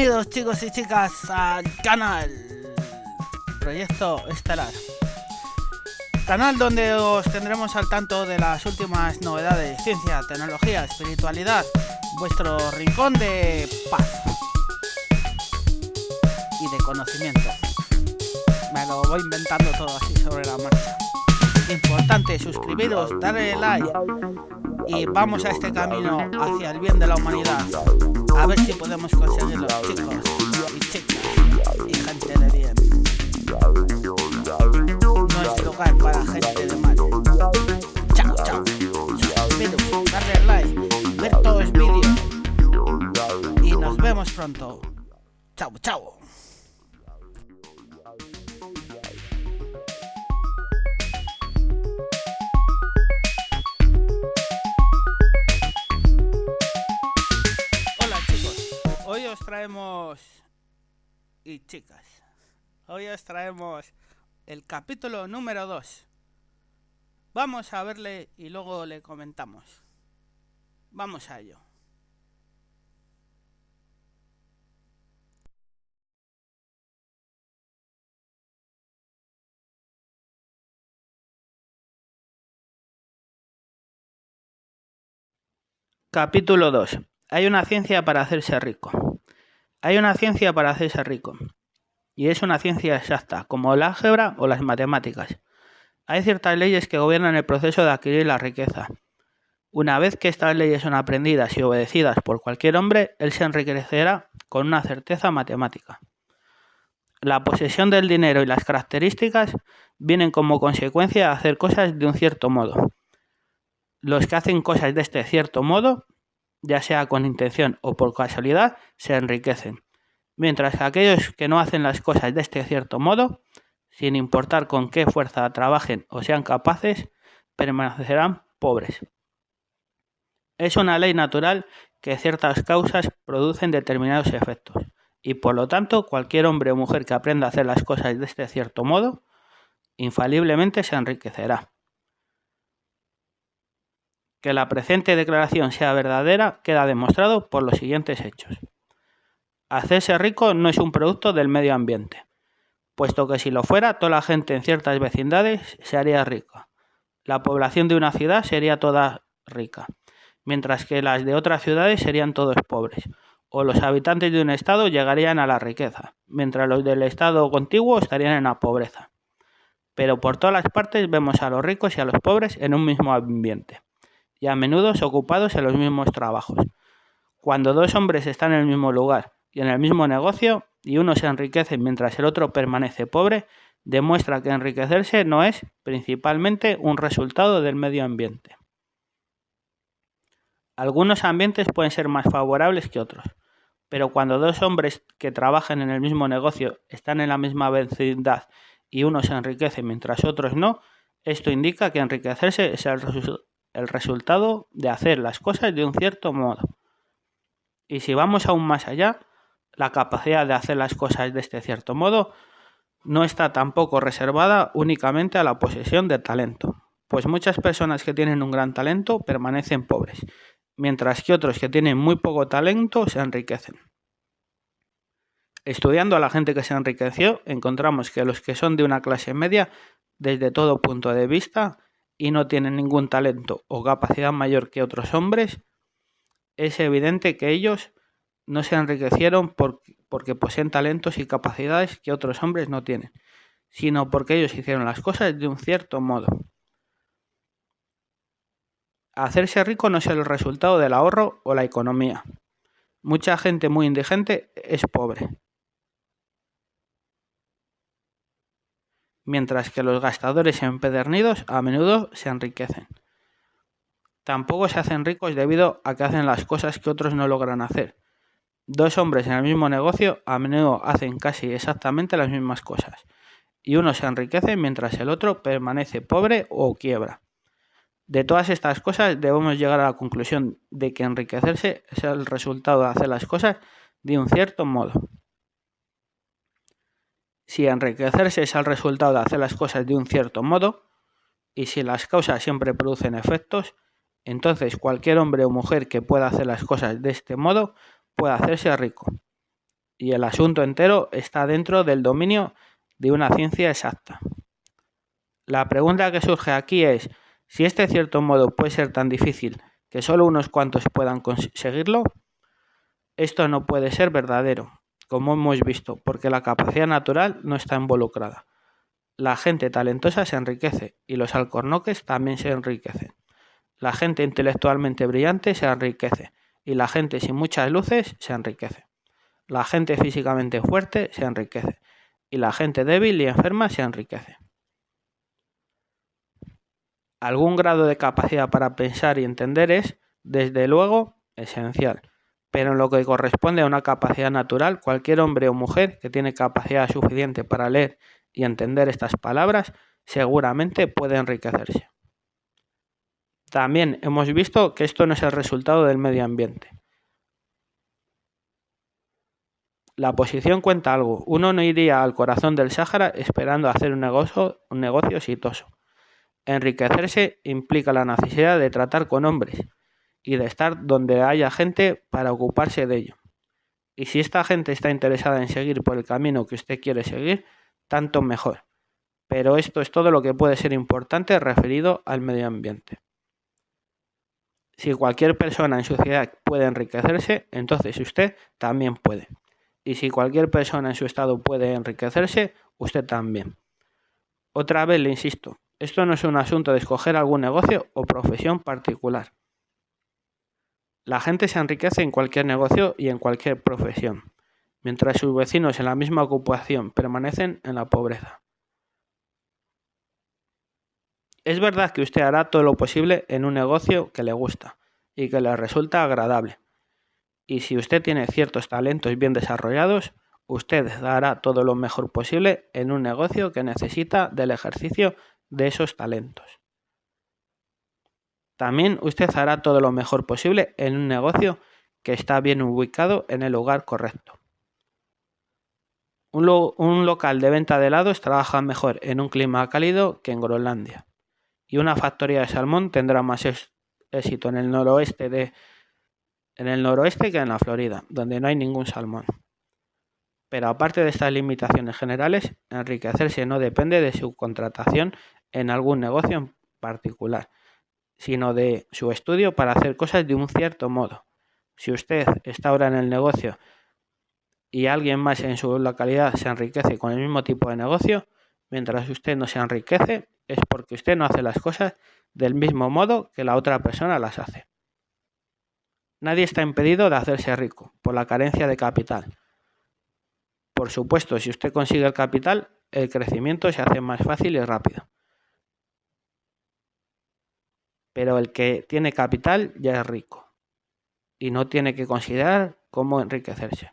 Bienvenidos chicos y chicas al canal Proyecto Estelar. Canal donde os tendremos al tanto de las últimas novedades, ciencia, tecnología, espiritualidad, vuestro rincón de paz y de conocimiento. Me lo voy inventando todo así sobre la marcha. Importante, suscribiros, darle like y vamos a este camino hacia el bien de la humanidad. A ver si podemos conseguirlo, chicos y chicas y gente de bien. No es lugar para gente de mal. Chao, chao. Suscribiros, darle like, ver todos los vídeos y nos vemos pronto. Chao, chao. Os traemos y chicas, hoy os traemos el capítulo número 2. Vamos a verle y luego le comentamos. Vamos a ello. Capítulo 2. Hay una ciencia para hacerse rico. Hay una ciencia para hacerse rico. Y es una ciencia exacta, como el álgebra o las matemáticas. Hay ciertas leyes que gobiernan el proceso de adquirir la riqueza. Una vez que estas leyes son aprendidas y obedecidas por cualquier hombre, él se enriquecerá con una certeza matemática. La posesión del dinero y las características vienen como consecuencia de hacer cosas de un cierto modo. Los que hacen cosas de este cierto modo, ya sea con intención o por casualidad, se enriquecen, mientras que aquellos que no hacen las cosas de este cierto modo, sin importar con qué fuerza trabajen o sean capaces, permanecerán pobres. Es una ley natural que ciertas causas producen determinados efectos, y por lo tanto cualquier hombre o mujer que aprenda a hacer las cosas de este cierto modo, infaliblemente se enriquecerá. Que la presente declaración sea verdadera queda demostrado por los siguientes hechos. Hacerse rico no es un producto del medio ambiente, puesto que si lo fuera, toda la gente en ciertas vecindades se haría rica. La población de una ciudad sería toda rica, mientras que las de otras ciudades serían todos pobres, o los habitantes de un estado llegarían a la riqueza, mientras los del estado contiguo estarían en la pobreza. Pero por todas las partes vemos a los ricos y a los pobres en un mismo ambiente y a menudo ocupados en los mismos trabajos. Cuando dos hombres están en el mismo lugar y en el mismo negocio y uno se enriquece mientras el otro permanece pobre, demuestra que enriquecerse no es principalmente un resultado del medio ambiente. Algunos ambientes pueden ser más favorables que otros, pero cuando dos hombres que trabajan en el mismo negocio están en la misma vecindad y uno se enriquece mientras otros no, esto indica que enriquecerse es el, el resultado de hacer las cosas de un cierto modo. Y si vamos aún más allá, la capacidad de hacer las cosas de este cierto modo no está tampoco reservada únicamente a la posesión de talento, pues muchas personas que tienen un gran talento permanecen pobres, mientras que otros que tienen muy poco talento se enriquecen. Estudiando a la gente que se enriqueció, encontramos que los que son de una clase media, desde todo punto de vista, y no tienen ningún talento o capacidad mayor que otros hombres, es evidente que ellos no se enriquecieron porque poseen talentos y capacidades que otros hombres no tienen, sino porque ellos hicieron las cosas de un cierto modo. Hacerse rico no es el resultado del ahorro o la economía. Mucha gente muy indigente es pobre, mientras que los gastadores empedernidos a menudo se enriquecen. Tampoco se hacen ricos debido a que hacen las cosas que otros no logran hacer. Dos hombres en el mismo negocio a menudo hacen casi exactamente las mismas cosas, y uno se enriquece mientras el otro permanece pobre o quiebra. De todas estas cosas debemos llegar a la conclusión de que enriquecerse es el resultado de hacer las cosas de un cierto modo. Si enriquecerse es el resultado de hacer las cosas de un cierto modo, y si las causas siempre producen efectos, entonces cualquier hombre o mujer que pueda hacer las cosas de este modo puede hacerse rico. y el asunto entero está dentro del dominio de una ciencia exacta. La pregunta que surge aquí es si este cierto modo puede ser tan difícil que solo unos cuantos puedan conseguirlo. Esto no puede ser verdadero, como hemos visto, porque la capacidad natural no está involucrada. La gente talentosa se enriquece y los alcornoques también se enriquecen. La gente intelectualmente brillante se enriquece y la gente sin muchas luces se enriquece. La gente físicamente fuerte se enriquece y la gente débil y enferma se enriquece. Algún grado de capacidad para pensar y entender es, desde luego, esencial pero en lo que corresponde a una capacidad natural, cualquier hombre o mujer que tiene capacidad suficiente para leer y entender estas palabras seguramente puede enriquecerse. También hemos visto que esto no es el resultado del medio ambiente. La posición cuenta algo. Uno no iría al corazón del Sáhara esperando hacer un negocio, un negocio exitoso. Enriquecerse implica la necesidad de tratar con hombres, y de estar donde haya gente para ocuparse de ello. Y si esta gente está interesada en seguir por el camino que usted quiere seguir, tanto mejor. Pero esto es todo lo que puede ser importante referido al medio ambiente. Si cualquier persona en su ciudad puede enriquecerse, entonces usted también puede. Y si cualquier persona en su estado puede enriquecerse, usted también. Otra vez le insisto, esto no es un asunto de escoger algún negocio o profesión particular. La gente se enriquece en cualquier negocio y en cualquier profesión, mientras sus vecinos en la misma ocupación permanecen en la pobreza. Es verdad que usted hará todo lo posible en un negocio que le gusta y que le resulta agradable. Y si usted tiene ciertos talentos bien desarrollados, usted hará todo lo mejor posible en un negocio que necesita del ejercicio de esos talentos. También usted hará todo lo mejor posible en un negocio que está bien ubicado en el lugar correcto. Un, local de venta de helados trabaja mejor en un clima cálido que en Groenlandia. Y una factoría de salmón tendrá más éxito en el noroeste en el noroeste que en la Florida, donde no hay ningún salmón. Pero aparte de estas limitaciones generales, enriquecerse no depende de su contratación en algún negocio en particular, sino de su estudio para hacer cosas de un cierto modo. Si usted está ahora en el negocio y alguien más en su localidad se enriquece con el mismo tipo de negocio, mientras usted no se enriquece, es porque usted no hace las cosas del mismo modo que la otra persona las hace. Nadie está impedido de hacerse rico por la carencia de capital. Por supuesto, si usted consigue el capital, el crecimiento se hace más fácil y rápido pero el que tiene capital ya es rico y no tiene que considerar cómo enriquecerse.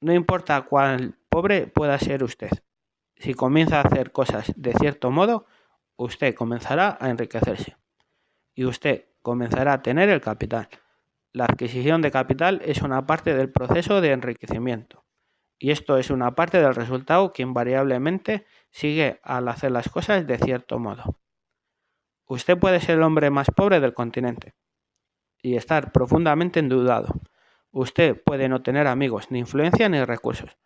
No importa cuán pobre pueda ser usted, si comienza a hacer cosas de cierto modo, usted comenzará a enriquecerse y usted comenzará a tener el capital. La adquisición de capital es una parte del proceso de enriquecimiento y esto es una parte del resultado que invariablemente sigue al hacer las cosas de cierto modo. Usted puede ser el hombre más pobre del continente y estar profundamente endeudado. Usted puede no tener amigos, ni influencia, ni recursos.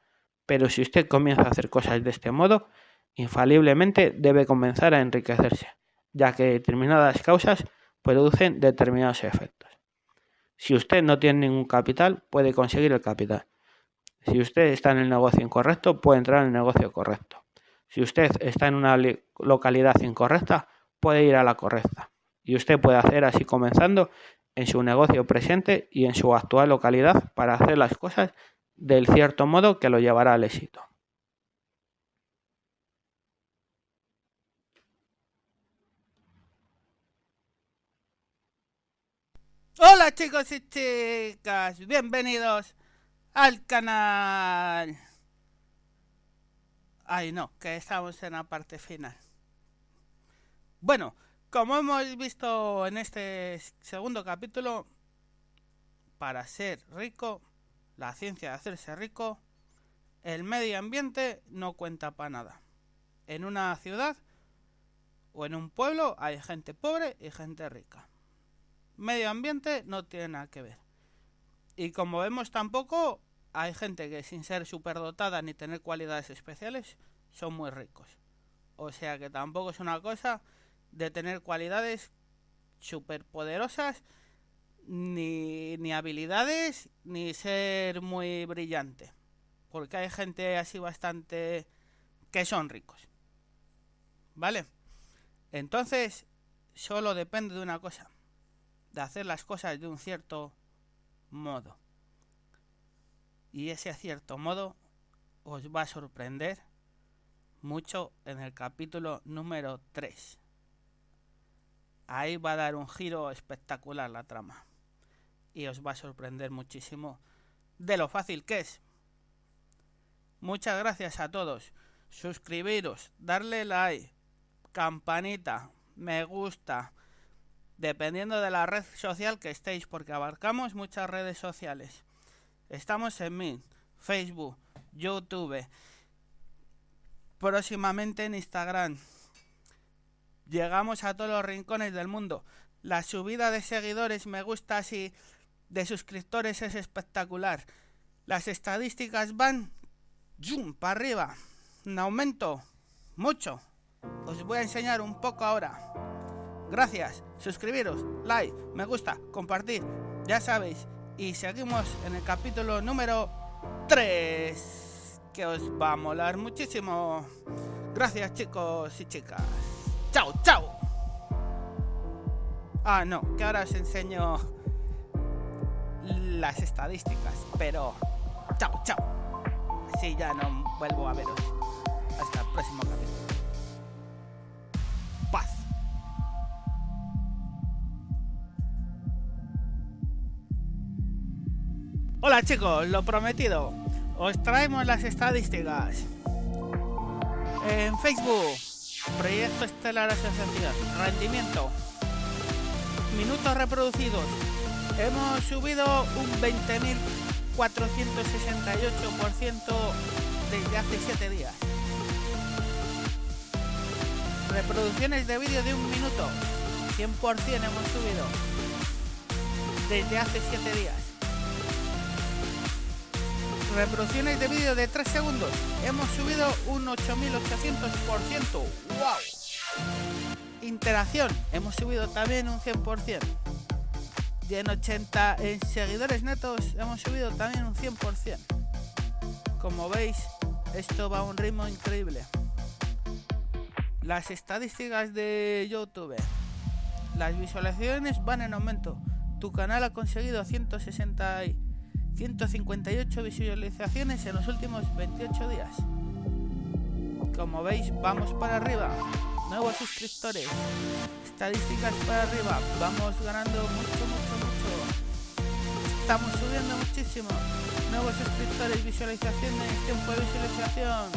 Pero si usted comienza a hacer cosas de este modo, infaliblemente debe comenzar a enriquecerse, ya que determinadas causas producen determinados efectos. Si usted no tiene ningún capital, puede conseguir el capital. Si usted está en el negocio incorrecto, puede entrar en el negocio correcto. Si usted está en una localidad incorrecta, puede ir a la correcta. Y usted puede hacer así comenzando en su negocio presente y en su actual localidad para hacer las cosas del cierto modo que lo llevará al éxito. Hola chicos y chicas, bienvenidos al canal. Ay no, que estamos en la parte final. Bueno, como hemos visto en este segundo capítulo, para ser rico, la ciencia de hacerse rico, el medio ambiente no cuenta para nada. En una ciudad o en un pueblo hay gente pobre y gente rica. Medio ambiente no tiene nada que ver. Y como vemos tampoco hay gente que sin ser superdotada ni tener cualidades especiales son muy ricos. O sea que tampoco es una cosa de tener cualidades superpoderosas ni, ni habilidades ni ser muy brillante. Porque hay gente así bastante que son ricos. ¿Vale? Entonces, solo depende de una cosa. De hacer las cosas de un cierto modo. Y ese cierto modo os va a sorprender mucho en el capítulo número 3. Ahí va a dar un giro espectacular la trama. Y os va a sorprender muchísimo de lo fácil que es. Muchas gracias a todos. Suscribiros, darle like, campanita, me gusta, dependiendo de la red social que estéis, porque abarcamos muchas redes sociales. Estamos en Mint, Facebook, YouTube, próximamente en Instagram. Llegamos a todos los rincones del mundo. La subida de seguidores, me gustas y de suscriptores es espectacular. Las estadísticas van zoom, para arriba. Un aumento mucho. Os voy a enseñar un poco ahora. Gracias, suscribiros, like, me gusta, compartir, ya sabéis. Y seguimos en el capítulo número 3, que os va a molar muchísimo. Gracias chicos y chicas. Chao, chao. Ah, no, que ahora os enseño las estadísticas, pero chao, chao. Así ya no vuelvo a veros. Hasta el próximo capítulo. Hola chicos, lo prometido. Os traemos las estadísticas. En Facebook, Proyecto Estelar Asociación, rendimiento, minutos reproducidos. Hemos subido un 20.468% desde hace 7 días. Reproducciones de vídeo de un minuto, 100% hemos subido desde hace 7 días reproducciones de vídeo de 3 segundos. Hemos subido un 8800%. ¡Wow! Interacción. Hemos subido también un 100%. Y en 80 en seguidores netos hemos subido también un 100%. Como veis, esto va a un ritmo increíble. Las estadísticas de YouTube. Las visualizaciones van en aumento. Tu canal ha conseguido 160 158 visualizaciones en los últimos 28 días. Como veis, vamos para arriba. Nuevos suscriptores. Estadísticas para arriba. Vamos ganando mucho, mucho, mucho. Estamos subiendo muchísimo. Nuevos suscriptores, visualizaciones, tiempo de visualización.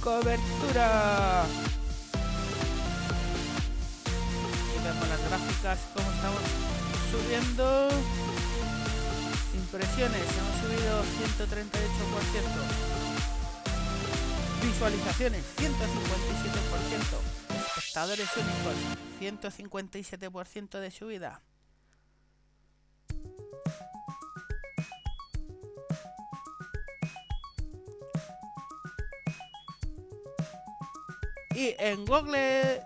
Cobertura. Y vemos las gráficas, como estamos subiendo. Impresiones, hemos subido 138%. Visualizaciones, 157%. Espectadores únicos, 157% de subida. Y en Google...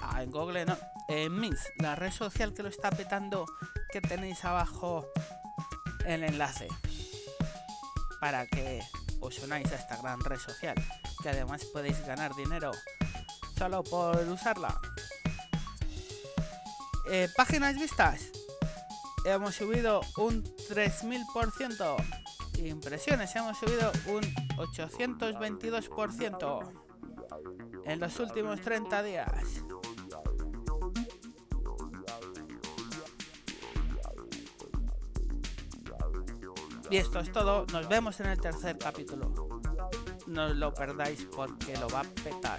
Ah, en Google no. En Mint, la red social que lo está petando que tenéis abajo el enlace para que os unáis a esta gran red social, que además podéis ganar dinero solo por usarla. Eh, páginas vistas, hemos subido un 3000%. Impresiones, hemos subido un 822% en los últimos 30 días. Y esto es todo. Nos vemos en el tercer capítulo. No lo perdáis porque lo va a petar.